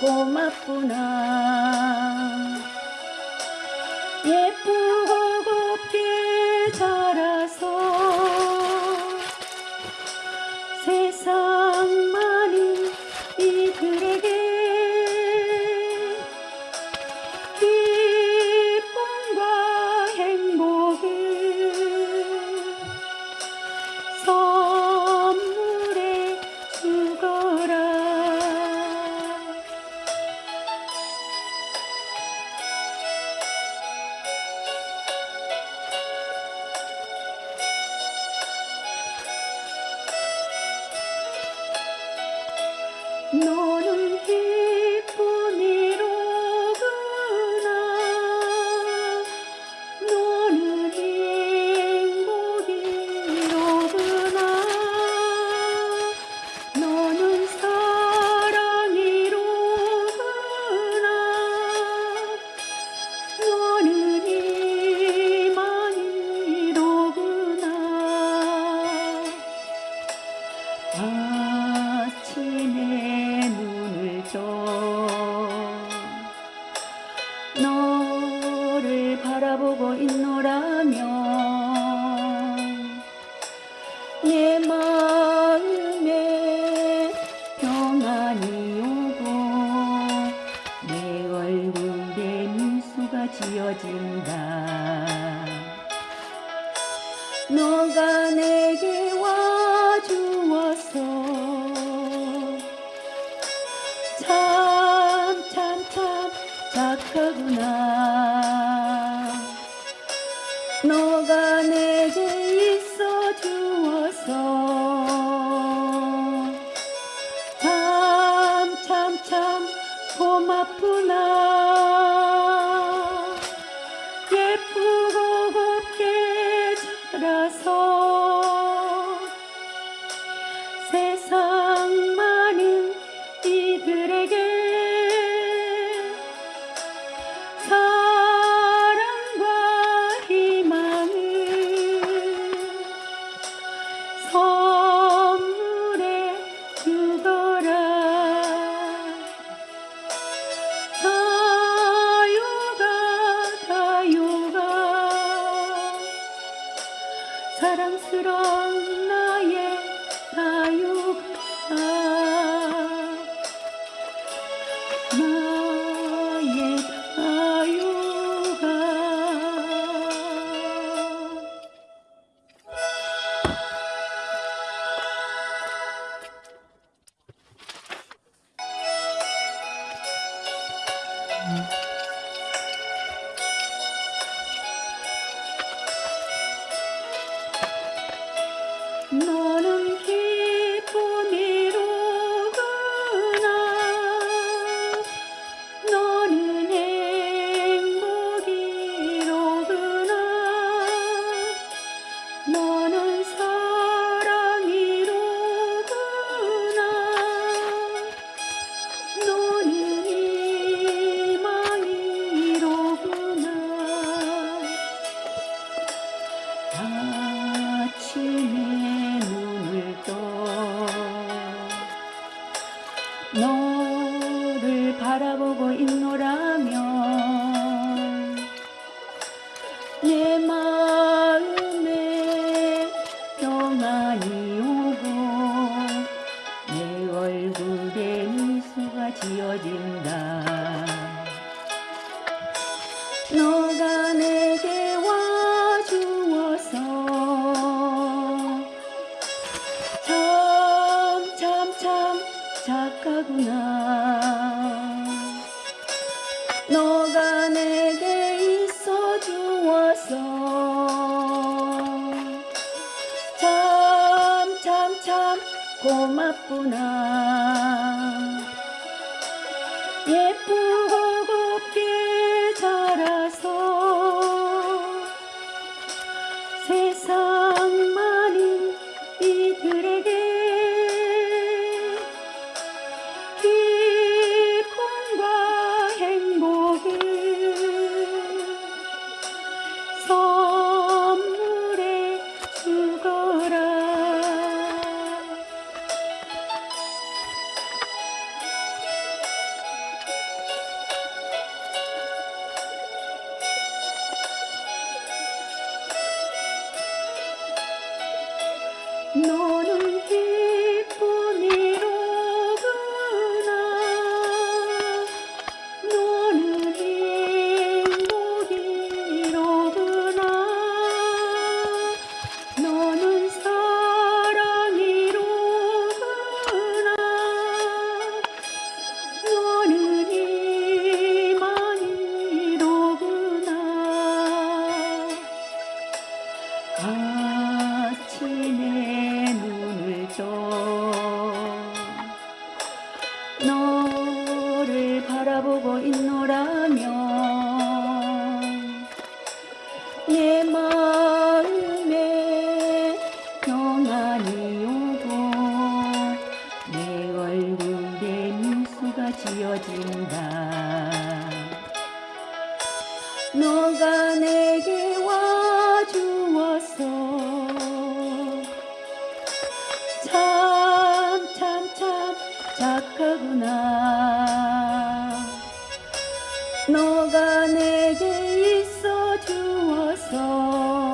고맙구나 바라보고 있노라면 내 마음에 평안이 오고 내 얼굴에 미소가 지어진다. 너가 내 Mm-hmm. கோமப்புனா எப்போ 보고 있노라면 내 마음에 평안이 오고 내 얼굴에 미소가 지어진다. 너가 내 to a song.